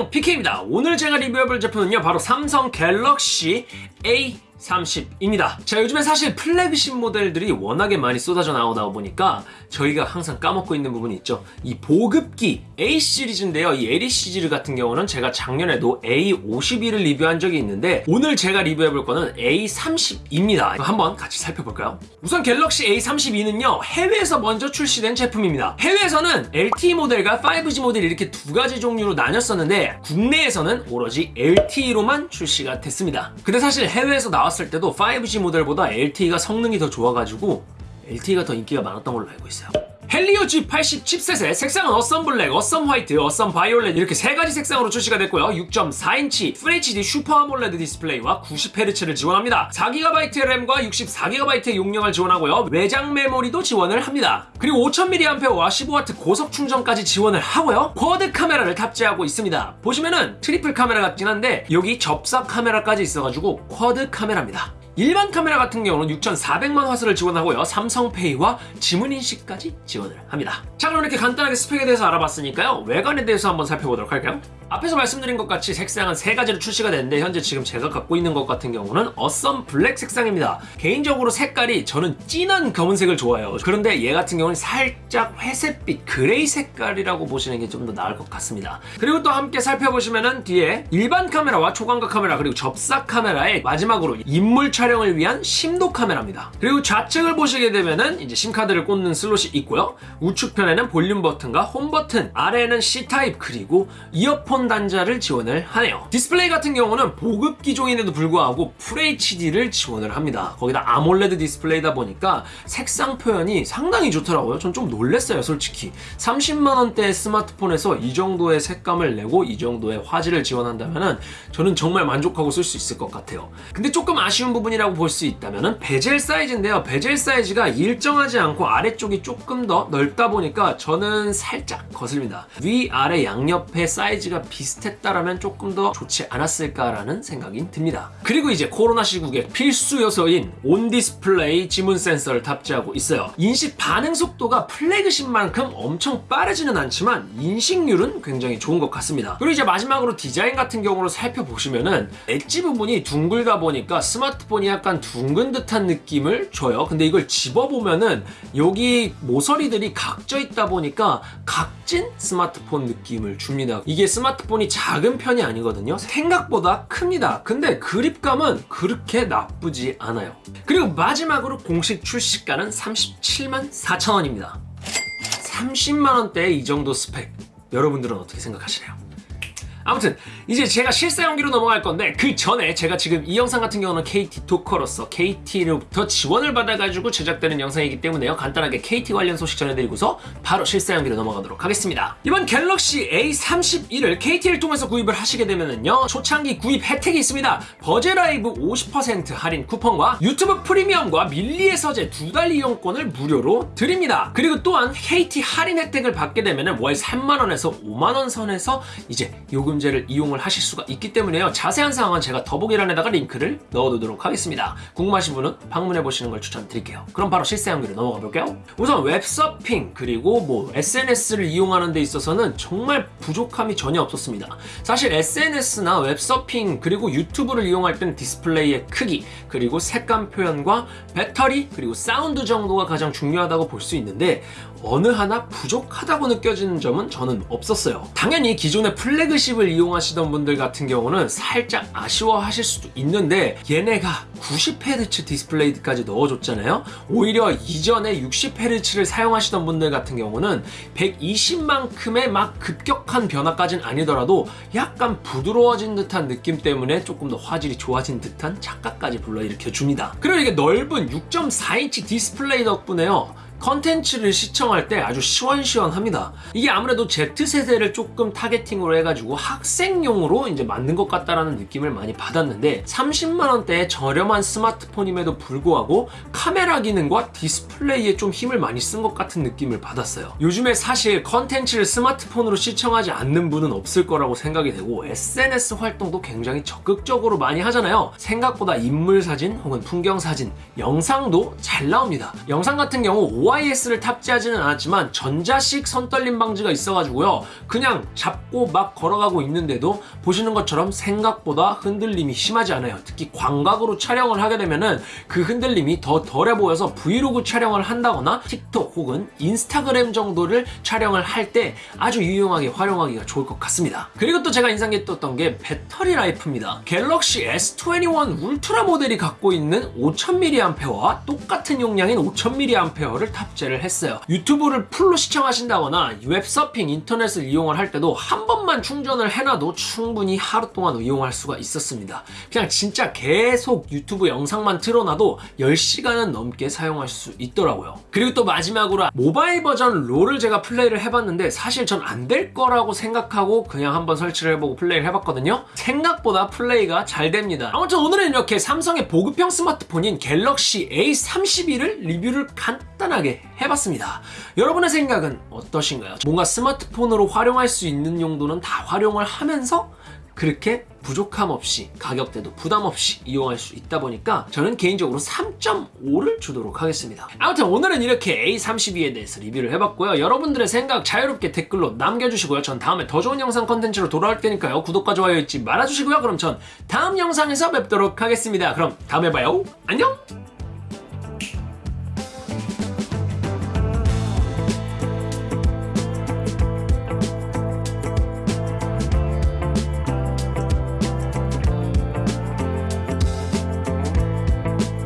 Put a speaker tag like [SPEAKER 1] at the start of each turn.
[SPEAKER 1] 안녕 PK입니다. 오늘 제가 리뷰해볼 제품은요 바로 삼성 갤럭시 A 30입니다. 자, 요즘에 사실 플래그십 모델들이 워낙에 많이 쏟아져 나오다 보니까 저희가 항상 까먹고 있는 부분이 있죠. 이 보급기 A 시리즈인데요. 이 LE 시리즈 같은 경우는 제가 작년에도 A52를 리뷰한 적이 있는데 오늘 제가 리뷰해 볼 거는 A32입니다. 한번 같이 살펴볼까요? 우선 갤럭시 A32는요. 해외에서 먼저 출시된 제품입니다. 해외에서는 LTE 모델과 5G 모델 이렇게 두 가지 종류로 나뉘었었는데 국내에서는 오로지 LTE로만 출시가 됐습니다. 근데 사실 해외에서 나왔 나왔을 때도 5G 모델보다 LTE가 성능이 더 좋아가지고 LTE가 더 인기가 많았던 걸로 알고 있어요. 헬리오 G80 칩셋의 색상은 Awesome Black, Awesome White, Awesome Violet 이렇게 세 가지 색상으로 출시가 됐고요. 6.4인치 FHD Super AMOLED 디스플레이와 90Hz를 지원합니다. 4GB 램과 64GB의 용량을 지원하고요. 외장 메모리도 지원을 합니다. 그리고 5000mAh와 15W 고속 충전까지 지원을 하고요. quad 카메라를 탑재하고 있습니다. 보시면은 트리플 카메라 같긴 한데 여기 접사 카메라까지 있어가지고 quad 카메라입니다. 일반 카메라 같은 경우는 6,400만 화소를 지원하고요. 삼성페이와 지문인식까지 지원을 합니다. 자 그럼 이렇게 간단하게 스펙에 대해서 알아봤으니까요. 외관에 대해서 한번 살펴보도록 할까요? 앞에서 말씀드린 것 같이 색상은 세 가지로 출시가 됐는데 현재 지금 제가 갖고 있는 것 같은 경우는 Awesome Black 색상입니다. 개인적으로 색깔이 저는 진한 검은색을 좋아해요. 그런데 얘 같은 경우는 살짝 회색빛 gray 색깔이라고 보시는 게 좀 더 나을 것 같습니다. 그리고 또 함께 살펴보시면은 뒤에 일반 카메라와 초광각 카메라 그리고 접사 카메라의 마지막으로 인물 촬영을 위한 심도 카메라입니다. 그리고 좌측을 보시게 되면은 이제 심카드를 꽂는 슬롯이 있고요. 우측편에는 볼륨 버튼과 홈 버튼, 아래에는 C타입 그리고 이어폰 이어폰 단자를 지원을 하네요. 디스플레이 같은 경우는 보급 기종인데도 불구하고 FHD를 지원을 합니다. 거기다 AMOLED 디스플레이다 보니까 색상 표현이 상당히 좋더라고요. 전 좀 놀랬어요, 솔직히. 30만원대 스마트폰에서 이 정도의 색감을 내고 이 정도의 화질을 지원한다면 저는 정말 만족하고 쓸 수 있을 것 같아요. 근데 조금 아쉬운 부분이라고 볼 수 있다면 베젤 사이즈인데요. 베젤 사이즈가 일정하지 않고 아래쪽이 조금 더 넓다 보니까 저는 살짝 거슬립니다. 위, 아래, 양옆의 사이즈가 비슷했다라면 조금 더 좋지 않았을까라는 생각이 듭니다. 그리고 이제 코로나 시국에 필수 요소인 on display 지문 센서를 탑재하고 있어요. 인식 반응 속도가 flagship만큼 엄청 빠르지는 않지만 인식률은 굉장히 좋은 것 같습니다. 그리고 이제 마지막으로 디자인 같은 경우로 살펴보시면은 엣지 부분이 둥글다 보니까 스마트폰이 약간 둥근 듯한 느낌을 줘요. 근데 이걸 집어보면은 여기 모서리들이 각져 있다 보니까 각진 스마트폰 느낌을 줍니다. 이게 스마트 스마트폰이 작은 편이 아니거든요. 생각보다 큽니다. 근데 그립감은 그렇게 나쁘지 않아요. 그리고 마지막으로 공식 출시가는 37만 4천원입니다. 30만원대의 이 정도 스펙. 여러분들은 어떻게 생각하시나요? 아무튼 이제 제가 실사용기로 넘어갈 건데 그 전에 제가 지금 이 영상 같은 경우는 KT 토커로서 KT로부터 지원을 받아가지고 제작되는 영상이기 때문에요. 간단하게 KT 관련 소식 전해드리고서 바로 실사용기로 넘어가도록 하겠습니다. 이번 갤럭시 A31을 KT를 통해서 구입을 하시게 되면은요. 초창기 구입 혜택이 있습니다. 버제라이브 50% 할인 쿠폰과 유튜브 프리미엄과 밀리의 서재 두 달 이용권을 무료로 드립니다. 그리고 또한 KT 할인 혜택을 받게 되면은 월 3만원에서 5만원 선에서 이제 요금 요금제를 이용을 하실 수가 있기 때문에요. 자세한 사항은 제가 더보기란에다가 링크를 넣어두도록 하겠습니다. 궁금하신 분은 방문해보시는 걸 추천드릴게요. 그럼 바로 실사용기로 넘어가 볼게요. 우선 웹서핑 그리고 뭐 SNS를 이용하는 데 있어서는 정말 부족함이 전혀 없었습니다. 사실 SNS나 웹서핑 그리고 유튜브를 이용할 때는 디스플레이의 크기 그리고 색감 표현과 배터리 그리고 사운드 정도가 가장 중요하다고 볼 수 있는데 어느 하나 부족하다고 느껴지는 점은 저는 없었어요. 당연히 기존의 플래그십 칩을 이용하시던 분들 같은 경우는 살짝 아쉬워하실 수도 있는데 얘네가 90Hz 디스플레이까지 넣어줬잖아요. 오히려 이전에 60Hz를 사용하시던 분들 같은 경우는 120만큼의 막 급격한 변화까지는 아니더라도 약간 부드러워진 듯한 느낌 때문에 조금 더 화질이 좋아진 듯한 착각까지 불러일으켜 줍니다. 그리고 이게 넓은 6.4인치 디스플레이 덕분에요 컨텐츠를 시청할 때 아주 시원시원합니다. 이게 아무래도 Z세대를 조금 targeting으로 해가지고 학생용으로 이제 만든 것 같다라는 느낌을 많이 받았는데 30만원대의 저렴한 스마트폰임에도 불구하고 카메라 기능과 디스플레이에 좀 힘을 많이 쓴 것 같은 느낌을 받았어요. 요즘에 사실 컨텐츠를 스마트폰으로 시청하지 않는 분은 없을 거라고 생각이 되고 SNS 활동도 굉장히 적극적으로 많이 하잖아요. 생각보다 인물 사진 혹은 풍경 사진, 영상도 잘 나옵니다. 영상 같은 경우 OIS를 탑재하지는 않았지만 전자식 손떨림 방지가 있어가지고요. 그냥 잡고 막 걸어가고 있는데도 보시는 것처럼 생각보다 흔들림이 심하지 않아요. 특히 광각으로 촬영을 하게 되면 은 그 흔들림이 더 덜해 보여서 브이로그 촬영을 한다거나 틱톡 혹은 인스타그램 정도를 촬영을 할 때 아주 유용하게 활용하기가 좋을 것 같습니다. 그리고 또 제가 인상 깊었던 게 배터리 life입니다. 갤럭시 S21 울트라 모델이 갖고 있는 5000mAh와 똑같은 용량인 5000mAh를 탑재를 했어요. 유튜브를 full로 시청하신다거나 웹서핑 인터넷을 이용을 할 때도 한 번만 충전을 해놔도 충분히 하루 동안 이용할 수가 있었습니다. 그냥 진짜 계속 유튜브 영상만 틀어놔도 10시간은 넘게 사용할 수 있더라고요. 그리고 또 마지막으로 모바일 버전 롤을 제가 플레이를 해봤는데 사실 전 안 될 거라고 생각하고 그냥 한번 설치를 해보고 플레이를 해봤거든요. 생각보다 플레이가 잘 됩니다. 아무튼 오늘은 이렇게 삼성의 보급형 스마트폰인 갤럭시 A32를 리뷰를 간단하게 해봤습니다. 여러분의 생각은 어떠신가요? 뭔가 스마트폰으로 활용할 수 있는 용도는 다 활용을 하면서 그렇게 부족함 없이 가격대도 부담 없이 이용할 수 있다 보니까 저는 개인적으로 3.5를 주도록 하겠습니다. 아무튼 오늘은 이렇게 A32에 대해서 리뷰를 해봤고요. 여러분들의 생각 자유롭게 댓글로 남겨주시고요. 전 다음에 더 좋은 영상 컨텐츠로 돌아올 테니까요. 구독과 좋아요 잊지 말아주시고요. 그럼 전 다음 영상에서 뵙도록 하겠습니다. 그럼 다음에 봐요. 안녕!